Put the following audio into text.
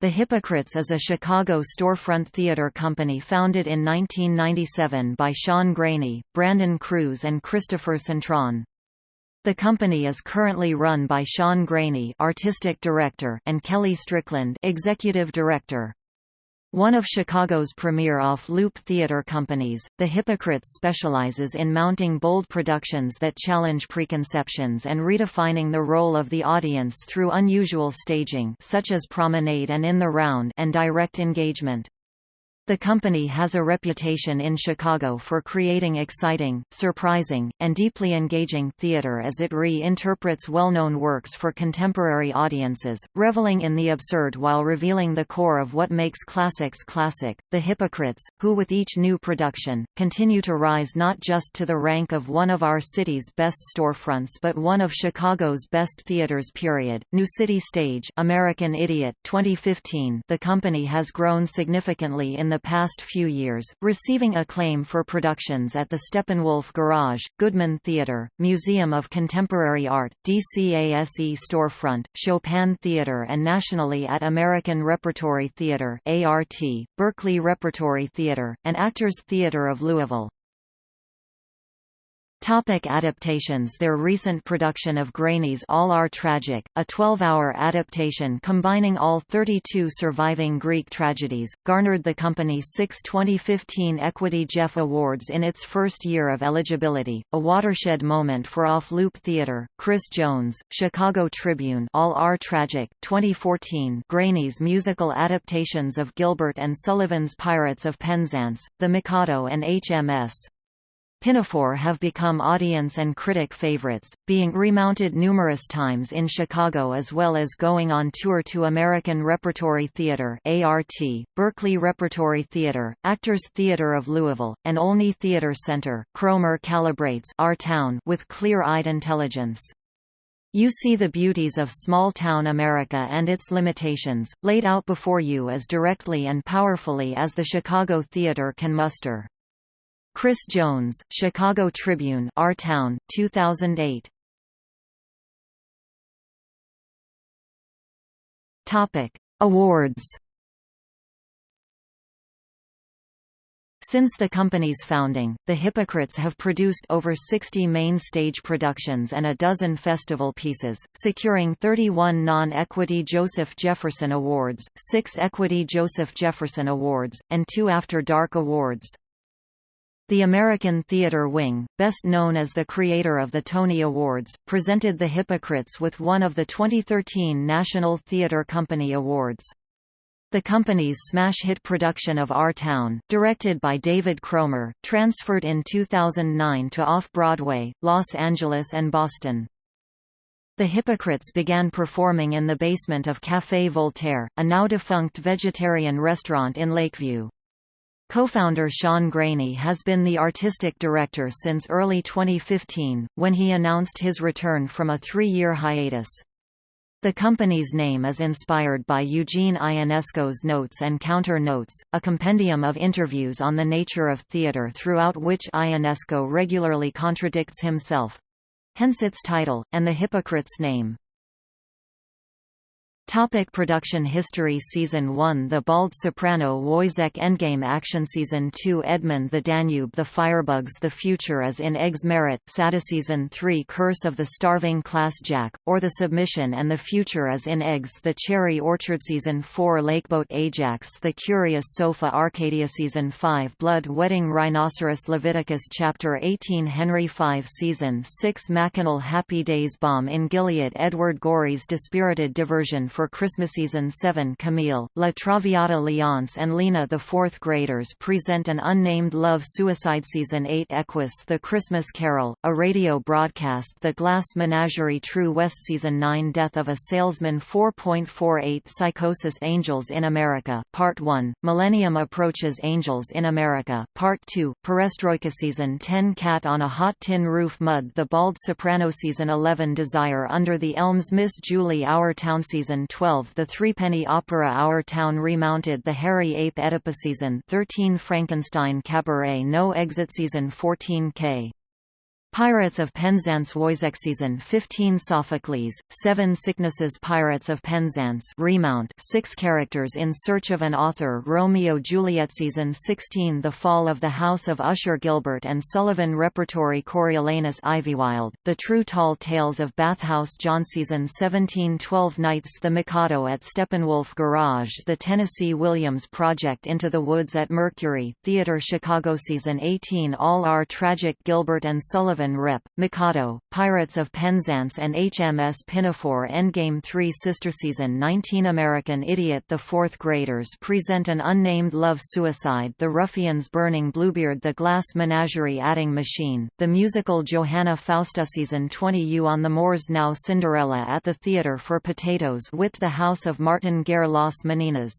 The Hypocrites is a Chicago storefront theater company founded in 1997 by Sean Graney, Brandon Cruz and Christopher Cintron. The company is currently run by Sean Graney artistic director and Kelly Strickland executive director. One of Chicago's premier off-loop theater companies, The Hypocrites specializes in mounting bold productions that challenge preconceptions and redefining the role of the audience through unusual staging such as Promenade and In the Round and direct engagement. The company has a reputation in Chicago for creating exciting, surprising, and deeply engaging theater as it re-interprets well-known works for contemporary audiences, reveling in the absurd while revealing the core of what makes classics classic. The Hypocrites, who with each new production, continue to rise not just to the rank of one of our city's best storefronts but one of Chicago's best theaters period. New City Stage American Idiot 2015 The company has grown significantly in the past few years, receiving acclaim for productions at the Steppenwolf Garage, Goodman Theatre, Museum of Contemporary Art, DCASE Storefront, Chopin Theatre and nationally at American Repertory Theatre ART, Berkeley Repertory Theatre, and Actors Theatre of Louisville. Topic adaptations Their recent production of Graney's All Our Tragic, a 12-hour adaptation combining all 32 surviving Greek tragedies, garnered the company six 2015 Equity Jeff Awards in its first year of eligibility, a watershed moment for off-loop theater. Chris Jones, Chicago Tribune All Our Tragic, 2014 Graney's musical adaptations of Gilbert and Sullivan's Pirates of Penzance, The Mikado and HMS. Pinafore have become audience and critic favorites, being remounted numerous times in Chicago as well as going on tour to American Repertory Theatre ART, Berkeley Repertory Theatre, Actors Theatre of Louisville, and Olney Theatre Center. Cromer calibrates our town with clear-eyed intelligence. You see the beauties of small-town America and its limitations, laid out before you as directly and powerfully as the Chicago theater can muster. Chris Jones, Chicago Tribune Our Town, 2008. Topic: Awards. Since the company's founding, the Hypocrites have produced over 60 main stage productions and a dozen festival pieces, securing 31 non-Equity Joseph Jefferson Awards, 6 Equity Joseph Jefferson Awards, and 2 After Dark Awards. The American Theatre Wing, best known as the creator of the Tony Awards, presented The Hypocrites with one of the 2013 National Theatre Company Awards. The company's smash hit production of Our Town, directed by David Cromer, transferred in 2009 to Off-Broadway, Los Angeles and Boston. The Hypocrites began performing in the basement of Café Voltaire, a now-defunct vegetarian restaurant in Lakeview. Co-founder Sean Graney has been the artistic director since early 2015, when he announced his return from a three-year hiatus. The company's name is inspired by Eugene Ionesco's Notes and Counter Notes, a compendium of interviews on the nature of theater throughout which Ionesco regularly contradicts himself. Hence its title, and the hypocrite's name. Topic production history Season 1 The Bald Soprano Woyzeck Endgame Action. Season 2 Edmund the Danube The Firebugs The Future is in Eggs Marat. Sade Season 3 Curse of the Starving Class Jack, or The Submission and the Future is in Eggs The Cherry Orchard. Season 4 Lakeboat Ajax The Curious Sofa. Arcadia. Season 5 Blood Wedding Rhinoceros. Leviticus Chapter 18 Henry 5 Season 6 Mackinac Happy Days Balm in Gilead. Edward Gorey's Dispirited Diversion for Christmas Season 7 Camille, La Traviata Leonce and Lena The fourth graders present an unnamed love suicide Season 8 Equus The Christmas Carol, a radio broadcast The Glass Menagerie True West Season 9 Death of a Salesman 4.48 Psychosis Angels in America Part 1, Millennium Approaches Angels in America Part 2, Perestroika Season 10 Cat on a Hot Tin Roof Mud The Bald Soprano Season 11 Desire Under the Elms Miss Julie Our Town Season 12 The Threepenny Opera Our Town remounted The Hairy Ape Oedipus Season 13 Frankenstein Cabaret No Exit Season 14 K Pirates of Penzance Season 15 Sophocles, 7 Sicknesses Pirates of Penzance remount 6 characters in search of an author Romeo Juliet Season 16 The Fall of the House of Usher Gilbert and Sullivan Repertory Coriolanus Ivywild, The True Tall Tales of Bathhouse John Season 17 12 Nights The Mikado at Steppenwolf Garage The Tennessee Williams Project Into the Woods at Mercury, Theatre Chicago Season 18 All Our Tragic Gilbert and Sullivan Rep, Mikado, Pirates of Penzance and HMS Pinafore Endgame 3 Sister Season 19 American Idiot The fourth graders present an unnamed love suicide The Ruffians Burning Bluebeard The Glass Menagerie Adding Machine, the musical Johanna Fausta Season 20 You on the Moors Now Cinderella at the Theatre for Potatoes with the House of Martin Guerre Las Meninas